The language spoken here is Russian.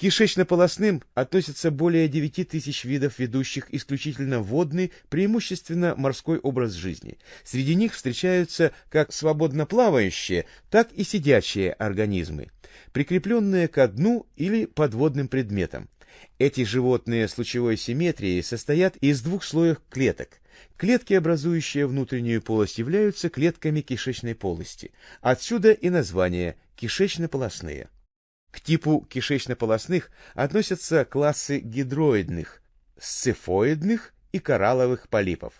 К кишечно-полосным относятся более 9 тысяч видов, ведущих исключительно водный, преимущественно морской образ жизни. Среди них встречаются как свободно плавающие, так и сидячие организмы, прикрепленные ко дну или подводным предметам. Эти животные с лучевой симметрией состоят из двух слоев клеток. Клетки, образующие внутреннюю полость, являются клетками кишечной полости. Отсюда и название кишечно-полосные. К типу кишечно-полосных относятся классы гидроидных, сцефоидных и коралловых полипов.